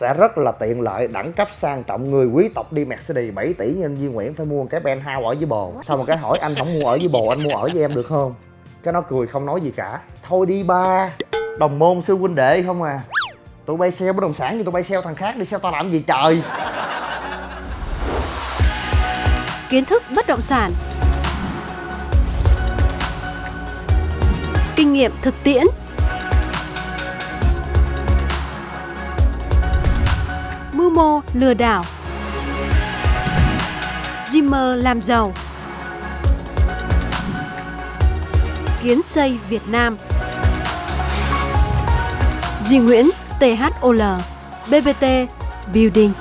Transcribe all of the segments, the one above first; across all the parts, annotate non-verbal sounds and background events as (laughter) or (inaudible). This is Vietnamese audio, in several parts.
sẽ rất là tiện lợi đẳng cấp sang trọng. Người quý tộc đi Mercedes 7 tỷ nhân viên Nguyễn phải mua một cái penthouse ở dưới bồ. Xong một cái hỏi anh không mua ở dưới bồ anh mua ở với em được không? Cái nó cười không nói gì cả. Thôi đi ba đồng môn sư huynh đệ không à. Tụi bay sale bất động sản như tụi bay sale thằng khác đi sale tao làm gì trời? Kiến thức bất động sản. Kinh nghiệm thực tiễn mô lừa đảo. Dreamer làm giàu. Kiến xây Việt Nam. Duy Nguyễn THOL BBT Building.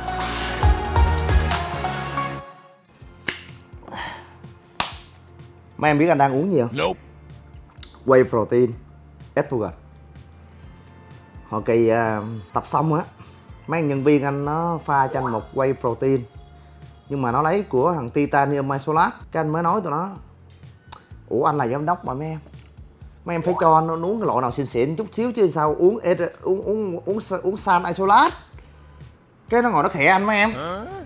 Mấy em biết anh đang uống gì không? Nope. whey protein Estrogen hồi kỳ à, tập xong á mấy anh nhân viên anh nó pha cho anh một whey protein. Nhưng mà nó lấy của thằng titanium isolat cái anh mới nói tụi nó ủa anh là giám đốc mà mấy em. Mấy em phải cho nó uống cái loại nào xịn xịn chút xíu chứ sao uống uống uống uống uống san isolat cái nó ngồi nó khẽ anh mấy em.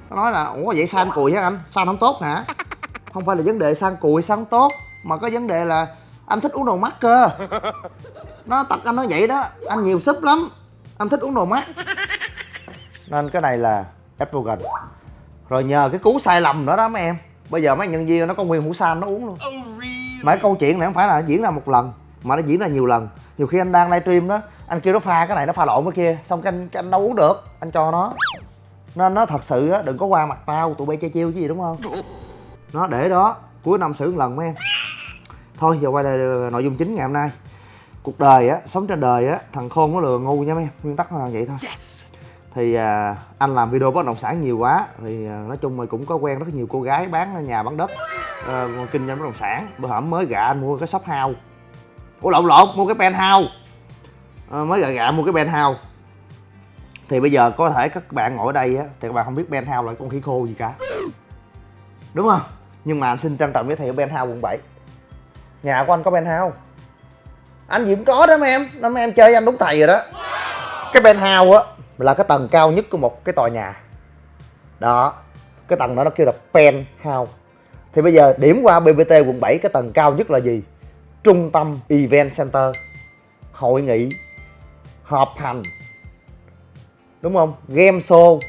Nó nói là ủa vậy san cùi hả anh? San không tốt hả? (laughs) Không phải là vấn đề san cùi san không tốt mà có vấn đề là anh thích uống đồ mắc cơ. (laughs) Nó tật anh nói vậy đó anh nhiều súp lắm. Anh thích uống đồ mắc nên cái này là estrogen rồi nhờ cái cú sai lầm nữa đó mấy em. Bây giờ mấy nhân viên nó có nguyên hũ san nó uống luôn. Oh, mà cái câu chuyện này không phải là diễn ra một lần mà nó diễn ra nhiều lần. Nhiều khi anh đang livestream đó anh kêu nó pha cái này nó pha lộn cái kia xong cái anh, cái anh đâu uống được anh cho nó. Nên nó thật sự á đừng có qua mặt tao tụi bay chơi chiêu chứ gì đúng không? Nó để đó cuối năm xử một lần mấy em. Thôi giờ quay lại nội dung chính ngày hôm nay. Cuộc đời á sống trên đời á thằng khôn nó lừa ngu nha mấy em. Nguyên tắc nó là vậy thôi. Yes thì à, anh làm video bất động sản nhiều quá thì à, nói chung là cũng có quen rất nhiều cô gái bán nhà bán đất à, kinh doanh bất động sản. Bữa hổm mới gạ anh mua cái shop house. Ủa lộn lộn mua cái penthouse. À, mới gạ gạ mua cái penthouse. Thì bây giờ có thể các bạn ngồi ở đây á thì các bạn không biết penthouse là con khỉ khô gì cả. Đúng không? Nhưng mà anh xin trân trọng giới thiệu penthouse quận 7 nhà của anh có penthouse anh gì cũng có đó mấy em. Năm em chơi anh đúng thầy rồi đó. Cái penthouse á là cái tầng cao nhất của một cái tòa nhà. Đó cái tầng đó nó kêu là penthouse. Thì bây giờ điểm qua BBT quận 7 cái tầng cao nhất là gì? Trung tâm event center. Hội nghị họp hành. Đúng không? Game show.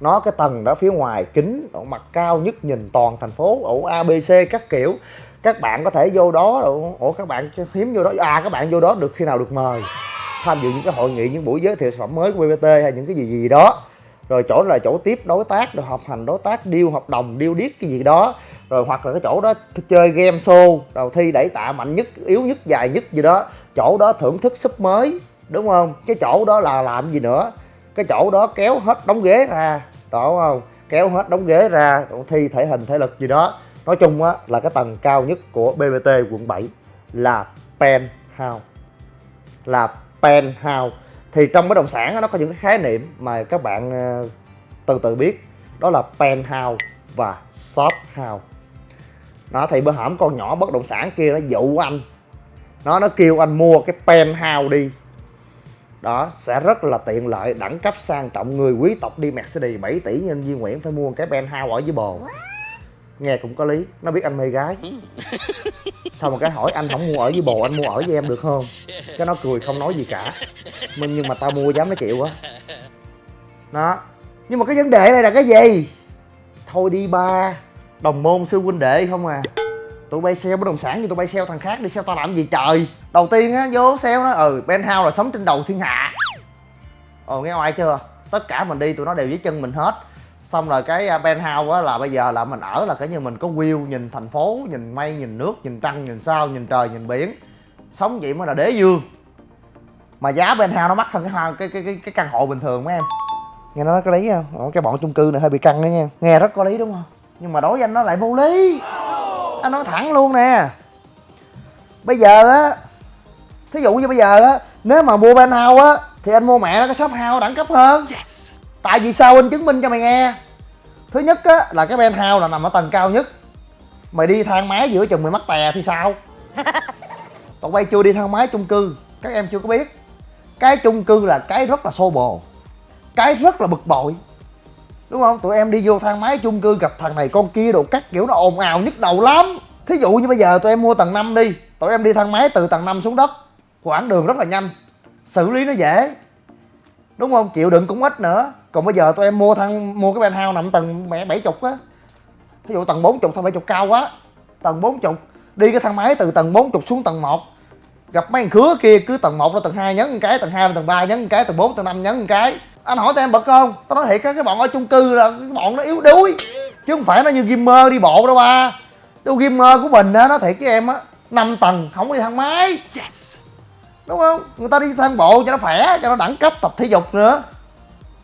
Nó cái tầng đó phía ngoài kính ở mặt cao nhất nhìn toàn thành phố ổ abc các kiểu. Các bạn có thể vô đó ủa ủa, các bạn hiếm vô đó. À các bạn vô đó được khi nào được mời tham dự những cái hội nghị, những buổi giới thiệu sản phẩm mới của BBT hay những cái gì gì đó. Rồi chỗ là chỗ tiếp đối tác, rồi họp hành đối tác, deal, hợp đồng, deal điếc cái gì đó. Rồi hoặc là cái chỗ đó chơi game show, đầu thi đẩy tạ mạnh nhất, yếu nhất, dài nhất gì đó. Chỗ đó thưởng thức súp mới, đúng không? Cái chỗ đó là làm gì nữa? Cái chỗ đó kéo hết đóng ghế ra, đó, đúng không? Kéo hết đóng ghế ra thi thể hình, thể lực gì đó. Nói chung á, là cái tầng cao nhất của BBT quận 7 là penthouse là penthouse. Thì trong bất động sản nó có những cái khái niệm mà các bạn ờ, từ từ biết. Đó là penthouse và shop house nó thì bữa hổm con nhỏ bất động sản kia nó dụ anh. Nó nó kêu anh mua cái penthouse đi. Đó, sẽ rất là tiện lợi, đẳng cấp sang trọng. Người quý tộc đi Mercedes 7 tỷ nhân viên Nguyễn phải mua cái penthouse ở dưới bồ nghe cũng có lý. Nó biết anh mê gái. Xong một cái hỏi anh không mua ở với bồ, anh mua ở với em được không? Cái nó cười không nói gì cả. Mình nhưng mà tao mua dám nó chịu á. Đó. Nhưng mà cái vấn đề này là cái gì? Thôi đi ba. Đồng môn sư huynh đệ không à. Tụi bay sale bất động sản như tụi bay sale thằng khác, đi sale tao làm gì trời? Đầu tiên á, vô sale nó ừ penthouse là sống trên đầu thiên hạ. Ồ, nghe oai chưa? Tất cả mình đi, tụi nó đều dưới chân mình hết xong rồi cái à, penthouse á là bây giờ là mình ở là cái như mình có view nhìn thành phố nhìn mây nhìn nước nhìn trăng nhìn sao nhìn trời nhìn biển. Sống vậy mới là đế dương mà giá penthouse nó mắc hơn cái cái cái cái, cái căn hộ bình thường mấy em. Nghe nó có lý không? Cái bọn chung cư này hơi bị căng đó nha. Nghe rất có lý đúng không? Nhưng mà đối với anh nó lại vô lý. Anh nói thẳng luôn nè. Bây giờ á thí dụ như bây giờ á nếu mà mua penthouse á thì anh mua mẹ nó cái shop house đẳng cấp hơn. Yes tại vì sao anh chứng minh cho mày nghe? Thứ nhất á là cái penthouse là nằm ở tầng cao nhất. Mày đi thang máy giữa chừng mày mắc tè thì sao? (laughs) Tụi bay chưa đi thang máy chung cư các em chưa có biết. Cái chung cư là cái rất là xô bồ cái rất là bực bội. Đúng không? Tụi em đi vô thang máy chung cư gặp thằng này con kia đồ cắt kiểu nó ồn ào nhức đầu lắm. Thí dụ như bây giờ tụi em mua tầng 5 đi tụi em đi thang máy từ tầng 5 xuống đất quãng đường rất là nhanh xử lý nó dễ đúng không? Chịu đựng cũng ít nữa. Còn bây giờ tụi em mua thang mua cái penthouse nằm tầng mẹ bảy chục á. Ví dụ tầng bốn chục tầng bảy chục cao quá. Tầng bốn chục. Đi cái thang máy từ tầng bốn chục xuống tầng 1 gặp mấy thằng khứa kia, cứ tầng 1 ra tầng 2 nhấn một cái, tầng 2 tầng 3 nhấn một cái, tầng 4 tầng 5 nhấn một cái. Anh hỏi tụi em bật không? Tao nói thiệt á, cái bọn ở chung cư là cái bọn nó yếu đuối. Chứ không phải nó như gamer đi bộ đâu ba. Đâu gamer của mình á nó thiệt với em á, năm tầng, không có đi thang máy đúng không? Người ta đi thang bộ cho nó khỏe cho nó đẳng cấp tập thể dục nữa.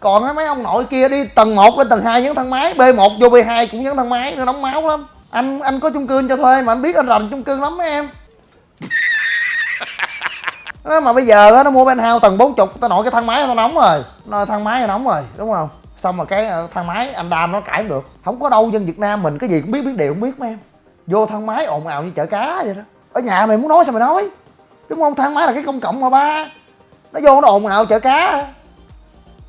Còn mấy ông nội kia đi tầng 1 lên tầng 2 nhấn thang máy b 1 vô b 2 cũng nhấn thang máy nó nóng máu lắm. Anh anh có chung cư anh cho thuê mà anh biết anh rành chung cư lắm mấy em. Đó, (laughs) mà bây giờ á, nó mua penthouse tầng 40 tao nội cái thang máy tao nóng rồi. Nó thang máy nó nóng rồi đúng không? Xong rồi cái ờ, thang máy anh đam nó cãi được. Không có đâu dân việt nam mình cái gì cũng biết biết đều không biết mấy em. Vô thang máy ồn ào như chợ cá vậy đó. Ở nhà mày muốn nói sao mày nói đúng không thang máy là cái công cộng mà ba. Nó vô nó ồn ào chợ cá.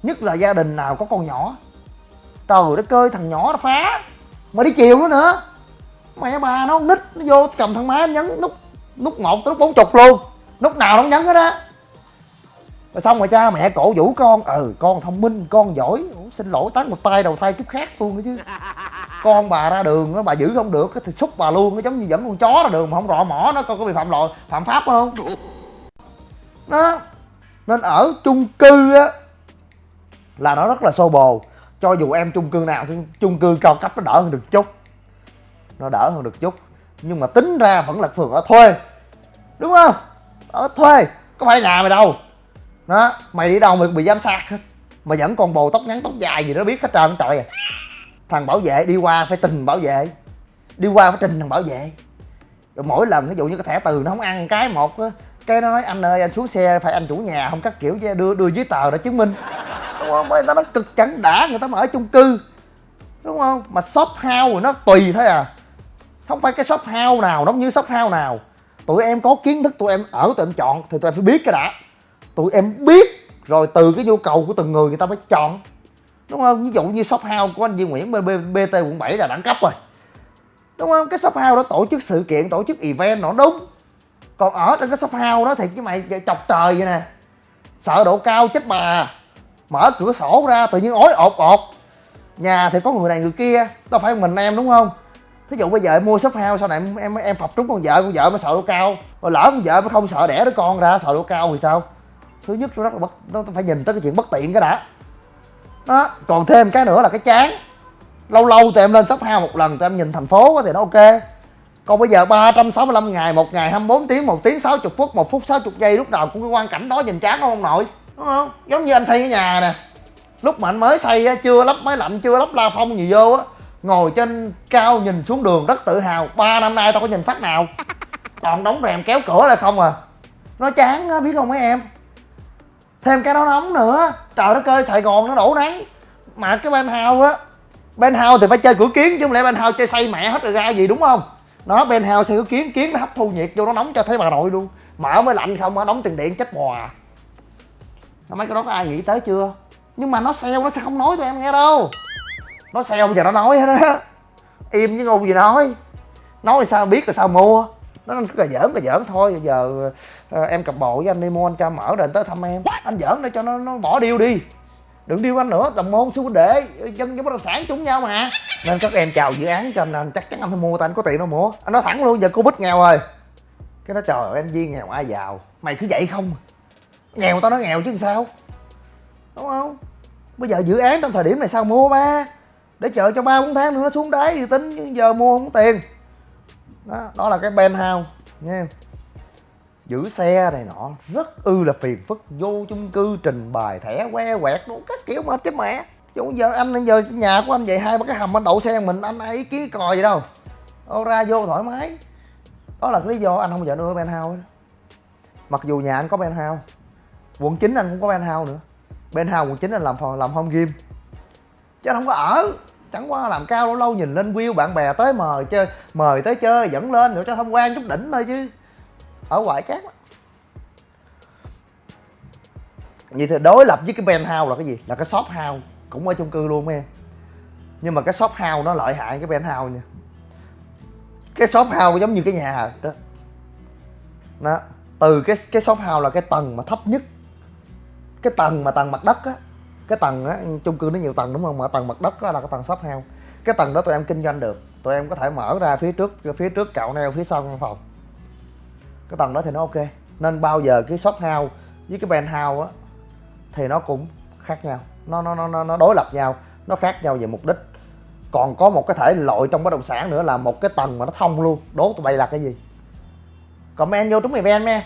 Nhất là gia đình nào có con nhỏ. Trời đất ơi thằng nhỏ nó phá. Mà đi chiều nữa nữa. Mẹ bà nó nít nó vô cầm thang máy nó nhấn nút nút một tới nút bốn chục luôn. Nút nào nó nhấn hết á. Rồi xong rồi cha mẹ cổ vũ con ừ con thông minh con giỏi. Ủa, xin lỗi tát một tay đầu tay chút khác luôn nữa chứ. (laughs) con bà ra đường á bà giữ không được á thì xúc bà luôn nó giống như dẫn con chó ra đường mà không rọ mỏ nó coi có bị phạm lỗi phạm pháp không? Đó. Nên ở chung cư á là nó rất là xô bồ. Cho dù em chung cư nào thì chung cư cao cấp nó đỡ hơn được chút. Nó đỡ hơn được chút. Nhưng mà tính ra vẫn là phường ở thuê. Đúng không? Ở thuê có phải nhà mày đâu. Đó mày đi đâu mày cũng bị giám sát hết. Mà vẫn còn bồ tóc ngắn tóc dài gì đó biết hết trơn trời à thằng bảo vệ đi qua phải trình bảo vệ. Đi qua phải trình thằng bảo vệ. Rồi mỗi lần, ví dụ như cái thẻ từ nó không ăn cái một á, cái nó nói, anh ơi, anh xuống xe, phải anh chủ nhà. Không các kiểu đưa đưa giấy tờ để chứng minh. Đúng không? Người ta nó cực chẳng đã, người ta mà ở chung cư. Đúng không? Mà shop house thì nó tùy thôi à. Không phải cái shop house nào, nó cũng như shop house nào. Tụi em có kiến thức, tụi em ở tụi em chọn thì tụi em phải biết cái đã. Tụi em biết rồi từ cái nhu cầu của từng người người ta mới chọn đúng không? Ví dụ như shop house của anh Duy Nguyễn bên BT quận 7 là đẳng cấp rồi. Đúng không? Cái shop house đó tổ chức sự kiện, tổ chức event nó đúng. Còn ở trên cái shop house đó thì cái mày chọc trời vậy nè. Sợ độ cao chết bà. Mở cửa sổ ra, tự nhiên ối ột ột. Nhà thì có người này người kia, đâu phải mình em đúng không? Thí dụ bây giờ em mua shop house, sau này em em em phập trúng con vợ con vợ mới sợ độ cao. Rồi lỡ con vợ mới không sợ đẻ đứa con ra, sợ độ cao thì sao? Thứ nhất, nó rất là bất, nó phải nhìn tới cái chuyện bất tiện cái đã đó, còn thêm cái nữa là cái chán. Lâu lâu tụi em lên shop house một lần, tụi em nhìn thành phố thì nó ok. Còn bây giờ 365 ngày, một ngày 24 tiếng, một tiếng 60 phút, một phút 60 giây, lúc nào cũng cái quan cảnh đó nhìn chán không ông nội đúng không? Giống như anh xây cái nhà nè. Lúc mà anh mới xây chưa lắp máy lạnh, chưa lắp la phong gì vô á, ngồi trên cao nhìn xuống đường rất tự hào. Ba năm nay tao có nhìn phát nào. Toàn đóng rèm kéo cửa lại không à. Nó chán á, biết không mấy em? Thêm cái nó nóng nữa. Trời đất ơi, sài gòn nó đổ nắng. Mà cái bên hao á bên hao thì phải chơi cửa kiến chứ không lẽ bên hao chơi xây mẹ hết rồi ra gì đúng không? Nó bên hao xây cửa kiến kiến nó hấp thu nhiệt vô nó nóng cho thấy bà nội luôn. Mở mới lạnh không á, đóng tiền điện chết bò à. mấy cái đó có ai nghĩ tới chưa? Nhưng mà nó sale nó sẽ không nói cho em nghe đâu. Nó sale bây giờ nó nói hết á. Im với ngu gì nói. Nói sao biết rồi sao mua. Nó cứ là giỡn là giỡn thôi. Bây giờ ờ, em cặp bộ với anh đi mua anh cho mở rồi anh tới thăm em. Anh giỡn để cho nó nó bỏ điêu đi. Đừng điêu anh nữa đồng môn huynh đệ. Dân với bất động sản chung nhau mà. Nên các em chào dự án cho nên chắc chắn anh phải mua tại anh có tiền đâu mua. Anh nói thẳng luôn giờ covid nghèo rồi. Cái nó trời ơi anh nghèo ai giàu. Mày cứ vậy không? Nghèo tao nói nghèo chứ sao? Đúng không? Bây giờ dự án trong thời điểm này sao mua ba? Để chờ cho ba bốn tháng nữa nó xuống đáy thì tính chứ giờ mua không có tiền. Đó đó là cái penthouse nha giữ xe này nọ, rất ư là phiền phức. Vô chung cư, trình bày thẻ, que, quẹt đủ các kiểu mệt chết mẹ. Chứ giờ anh giờ nhà của anh vậy, hai ba cái hầm anh đậu xe mình, anh ai ý kiến còi gì đâu. Ô, ra vô thoải mái. Đó là cái lý do anh không bao giờ nuôi penthouse mặc dù nhà anh có penthouse quận 9 anh cũng có penthouse nữa. Penthouse quận 9 anh làm phòng, làm home gym. Chứ anh không có ở. Chẳng qua làm cao lâu lâu nhìn lên view bạn bè tới mời chơi, mời tới chơi, dẫn lên nữa cho tham quan chút đỉnh thôi chứ ở ngoài cát vậy thì đối lập với cái penthouse là cái gì? Là cái shop house cũng ở chung cư luôn em. Nhưng mà cái shop house nó lợi hại cái penthouse nha. Cái shop house giống như cái nhà đó. Đó. Từ cái cái shop house là cái tầng mà thấp nhất. Cái tầng mà tầng mặt đất á. Cái tầng á, chung cư nó nhiều tầng đúng không? Mà tầng mặt đất á là cái tầng shop house cái tầng đó tụi em kinh doanh được. Tụi em có thể mở ra phía trước phía trước cạo neo, phía sau căn phòng cái tầng đó thì nó ok. Nên bao giờ cái shop house với cái penthouse á, thì nó cũng khác nhau. Nó nó nó nó đối lập nhau, nó khác nhau về mục đích. Còn có một cái thể loại trong bất động sản nữa là một cái tầng mà nó thông luôn, đố tụi bay là cái gì? Comment vô trúng mày ven me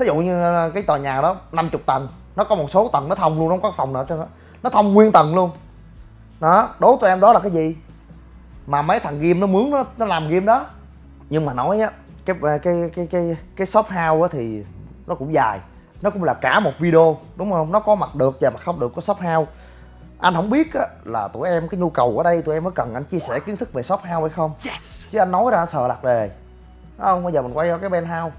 thí dụ như ờ, cái tòa nhà đó 50 tầng, nó có một số tầng nó thông luôn, nó không có phòng nào cho nó thông nguyên tầng luôn. Đó, đố tụi em đó là cái gì? Mà mấy thằng game nó mướn nó nó làm game đó nhưng mà nói á cái cái cái cái cái shop house á thì nó cũng dài. Nó cũng là cả một video đúng không? Nó có mặt được và mặt không được có shop house. Anh không biết á, là tụi em cái nhu cầu ở đây tụi em có cần anh chia sẻ kiến thức về shop house hay không? Yes. chứ anh nói ra sợ lạc đề. Đúng không? Bây giờ mình quay qua cái penthouse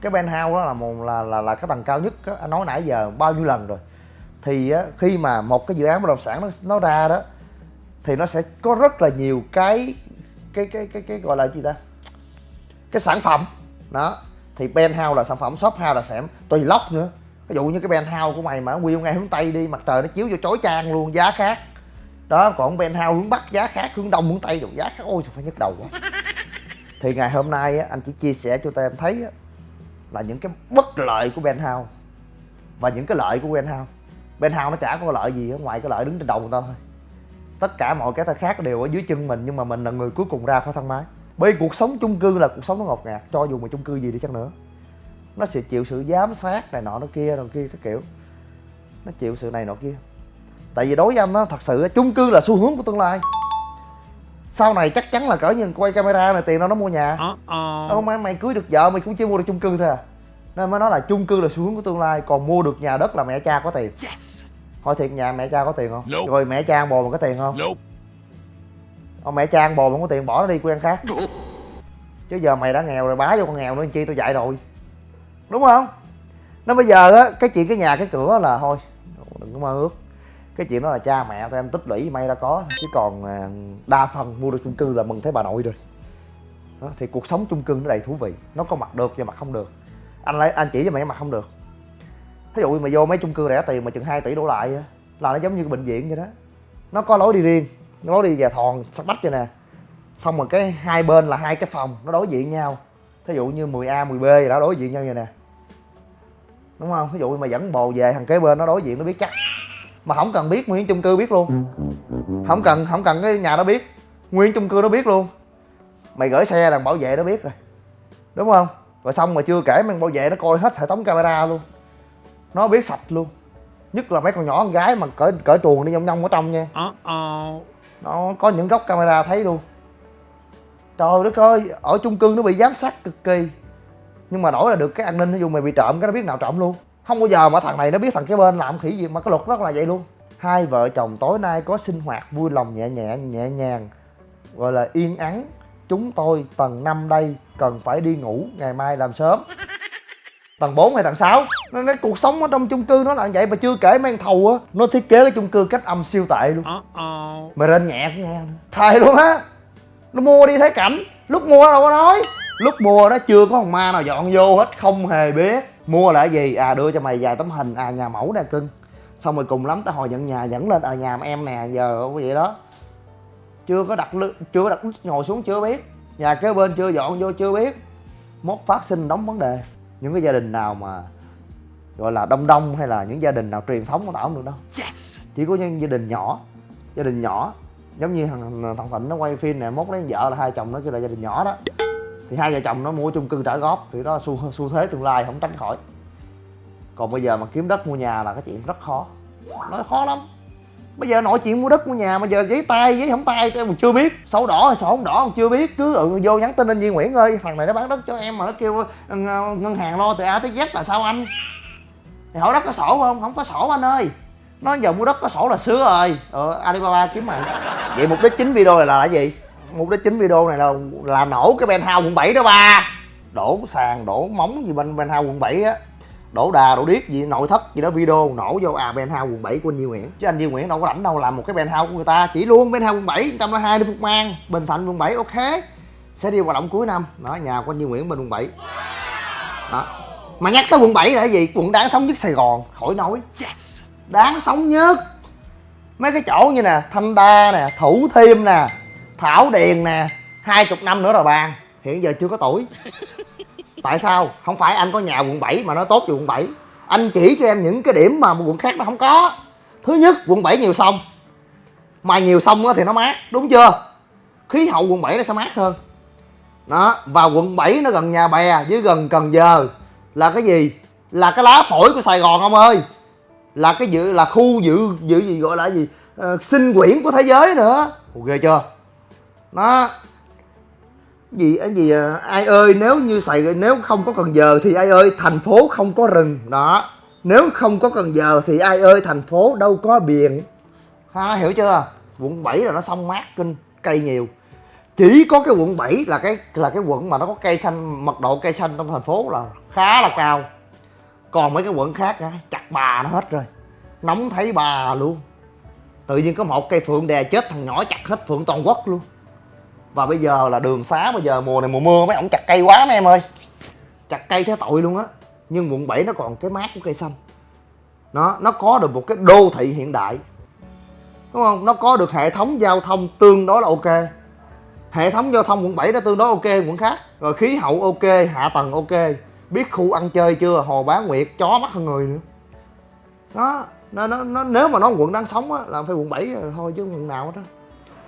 cái penthouse đó là một là là là cái tầng cao nhất á, anh nói nãy giờ bao nhiêu lần rồi. Thì á, khi mà một cái dự án bất động sản nó, nó ra đó thì nó sẽ có rất là nhiều cái cái cái cái cái gọi là gì ta cái sản phẩm. Đó. Thì penthouse là sản phẩm shop house là sản tùy lóc nữa. Ví dụ như cái penthouse của mày mà quy ngay hướng tây đi mặt trời nó chiếu vô chói chang luôn giá khác. Đó còn penthouse hướng bắc giá khác hướng đông hướng tây rồi giá khác. Ôi phải nhức đầu quá. (laughs) Thì ngày hôm nay á, anh chỉ chia sẻ cho tụi em thấy á, là những cái bất lợi của penthouse và những cái lợi của penthouse penthouse nó chả có lợi gì á, ngoài cái lợi đứng trên đầu người ta thôi. Tất cả mọi cái khác đều ở dưới chân mình nhưng mà mình là người cuối cùng ra khỏi thang máy bởi vì cuộc sống chung cư là cuộc sống nó ngột ngạt cho dù mà chung cư gì đi chăng nữa. Nó sẽ chịu sự giám sát này nọ nó kia rồi kia các kiểu. Nó chịu sự này nọ kia. Tại vì đối với anh nó thật sự chung cư là xu hướng của tương lai. Sau này chắc chắn là cỡ như quay camera này tiền đâu nó mua nhà. Đâu mày, mày cưới được vợ mày cũng chỉ mua được chung cư thôi à. Nên mới nói là chung cư là xu hướng của tương lai còn mua được nhà đất là mẹ cha có tiền. Yes. hỏi thiệt nhà mẹ cha có tiền không? Nope. rồi mẹ cha bồ mà có tiền không? Nope. Ông mẹ cha ăn bồ không có tiền bỏ nó đi quen khác. Chứ giờ mày đã nghèo rồi bá vô con nghèo nữa chi tôi dạy rồi. Đúng không? Nó bây giờ á cái chuyện cái nhà cái cửa là thôi đừng có mơ ước. Cái chuyện đó là cha mẹ tụi em tích lũy may ra có chứ còn à, đa phần mua được chung cư là mừng thấy bà nội rồi. Đó, thì cuộc sống chung cư nó đầy thú vị nó có mặt được và mặt không được. Anh lấy anh chỉ cho mày mặt không được. Thí dụ mà vô mấy chung cư rẻ tiền mà chừng 2 tỷ đổ lại là nó giống như cái bệnh viện vậy đó. Nó có lối đi riêng lối đi về thòn sắc bách vậy nè. Xong rồi cái hai bên là hai cái phòng, nó đối diện nhau. Thí dụ như 10A 10B gì đó, đối diện nhau vậy nè. Đúng không? Ví dụ mà dẫn bồ về, thằng kế bên nó đối diện, nó biết chắc. Mà không cần biết nguyên chung cư biết luôn. Không cần không cần cái nhà nó biết. Nguyên chung cư nó biết luôn. Mày gửi xe là bảo vệ nó biết rồi. Đúng không? Rồi xong mà chưa kể, mang bảo vệ nó coi hết hệ thống camera luôn. Nó biết sạch luôn. Nhất là mấy con nhỏ con gái mà cởi cởi truồng đi nhông nhông ở trong nha nó có những góc camera thấy luôn. Trời đất ơi, ở chung cư nó bị giám sát cực kỳ. Nhưng mà đổi là được cái an ninh, ví dụ mày bị trộm cái nó biết nào trộm luôn. Không bao giờ mà thằng này nó biết thằng cái bên làm khỉ gì mà cái luật rất là vậy luôn. Hai vợ chồng tối nay có sinh hoạt vui lòng nhẹ nhẹ nhẹ nhàng, gọi là yên ắng. Chúng tôi tầng 5 đây cần phải đi ngủ, ngày mai làm sớm tầng 4 hay tầng 6 nó nói cuộc sống ở trong chung cư nó là vậy mà chưa kể mang thầu á. Nó thiết kế cái chung cư cách âm siêu tệ luôn. Mày rên nhẹ cũng nghe. Thầy luôn á. Nó mua đi thấy cảnh. Lúc mua đâu có nói. Lúc mua đó chưa có thằng ma nào dọn vô hết không hề biết. Mua là gì? À đưa cho mày vài tấm hình. À nhà mẫu nè cưng. Xong rồi cùng lắm tới hồi nhận nhà dẫn lên. À nhà em nè giờ vậy đó. Chưa có đặt chưa có đặt ngồi xuống chưa biết. Nhà kế bên chưa dọn vô chưa biết. Mốt phát sinh đóng vấn đề những cái gia đình nào mà gọi là đông đông hay là những gia đình nào truyền thống của tao không được đâu. Yes. chỉ có những gia đình nhỏ gia đình nhỏ. Giống như thằng thằng thịnh nó quay phim nè mốt lấy vợ là hai chồng nó kêu là gia đình nhỏ đó. Thì hai vợ chồng nó mua chung cư trả góp thì đó xu, xu thế tương lai không tránh khỏi. Còn bây giờ mà kiếm đất mua nhà là cái chuyện rất khó. Nó khó lắm bây giờ nội chuyện mua đất mua nhà mà giờ giấy tay giấy không tay em còn chưa biết. Sổ đỏ hay sổ không đỏ còn chưa biết. Cứ ừ, vô nhắn tin anh Duy Nguyễn ơi thằng này nó bán đất cho em mà nó kêu ờ, ngân hàng lo từ A tới Z là sao anh? Thì hỏi đất có sổ không? Không có sổ anh ơi. Nó giờ mua đất có sổ là sứa rồi. Ờ Alibaba kiếm mày. Vậy mục đích chính video này là cái gì? Mục đích chính video này là là nổ cái penthouse quận 7 đó ba. Đổ sàn đổ móng gì bên penthouse quận 7 á đổ đà đổ điếc gì nội thất gì đó video nổ vô à penthouse quận 7 của anh Duy Nguyễn. Chứ anh Duy Nguyễn đâu có rảnh đâu làm một cái penthouse của người ta chỉ luôn penthouse quận 7 102 đi Phục Mang Bình Thạnh quận 7 ok. Sẽ đi hoạt động cuối năm. Đó nhà của anh Duy Nguyễn bên quận 7 đó. Mà nhắc tới quận 7 là cái gì? Quận đáng sống nhất Sài Gòn khỏi nói. Đáng sống nhất. Mấy cái chỗ như nè thanh đa nè thủ thiêm nè thảo điền nè hai chục năm nữa rồi bàn hiện giờ chưa có tuổi (laughs) tại sao? Không phải anh có nhà quận 7 mà nó tốt về quận 7 anh chỉ cho em những cái điểm mà quận khác nó không có. Thứ nhất quận 7 nhiều sông. Mà nhiều sông thì nó mát đúng chưa? Khí hậu quận 7 nó sẽ mát hơn. Đó và quận 7 nó gần nhà bè với gần cần giờ. Là cái gì? Là cái lá phổi của sài gòn ông ơi. Là cái dự là khu dự dự gì gọi là gì? À, sinh quyển của thế giới nữa. Ok ghê chưa? Nó gì cái gì à, ai ơi nếu như sài nếu không có cần giờ thì ai ơi thành phố không có rừng. Đó. Nếu không có cần giờ thì ai ơi thành phố đâu có biển. Ha hiểu chưa? Quận 7 là nó xong mát kinh cây nhiều. Chỉ có cái quận 7 là cái là cái quận mà nó có cây xanh mật độ cây xanh trong thành phố là khá là cao. Còn mấy cái quận khác á chặt bà nó hết rồi. Nóng thấy bà luôn. Tự nhiên có một cây phượng đè chết thằng nhỏ chặt hết phượng toàn quốc luôn và bây giờ là đường xá bây giờ mùa này mùa mưa mấy ổng chặt cây quá mấy em ơi. Chặt cây thế tội luôn á. Nhưng quận 7 nó còn cái mát của cây xanh. Nó nó có được một cái đô thị hiện đại. Đúng không? Nó có được hệ thống giao thông tương đối là ok. Hệ thống giao thông quận 7 nó tương đối ok quận khác. Rồi khí hậu ok hạ tầng ok. Biết khu ăn chơi chưa? Hồ bá nguyệt chó mắt hơn người nữa. Đó nó, nó, nó nếu mà nó quận đang sống á là phải quận 7 rồi thôi chứ quận nào hết á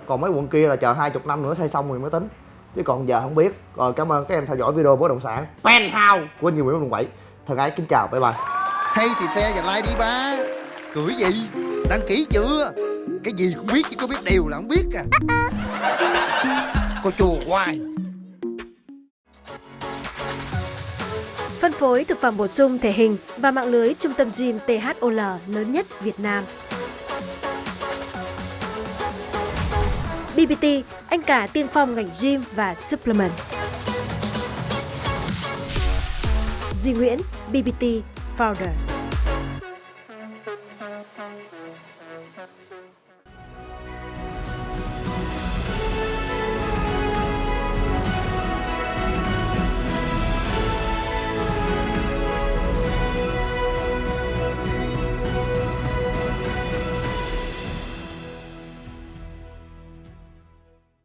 còn mấy quận kia là chờ hai chục năm nữa xây xong rồi mới tính. Chứ còn giờ không biết. Rồi cảm ơn các em theo dõi video bất động sản. Penthouse của nhiều Nguyễn quận 7 thân ái kính chào. Bye bye. Hay thì xe và like đi ba. Cười gì? Đăng ký chưa? Cái gì cũng biết chứ có biết điều là không biết à. Cô chùa hoài. Phân phối thực phẩm bổ sung thể hình và mạng lưới trung tâm gym THOL lớn nhất Việt Nam. BBT, anh cả tiên phong ngành gym và supplement. Duy Nguyễn, BBT Founder.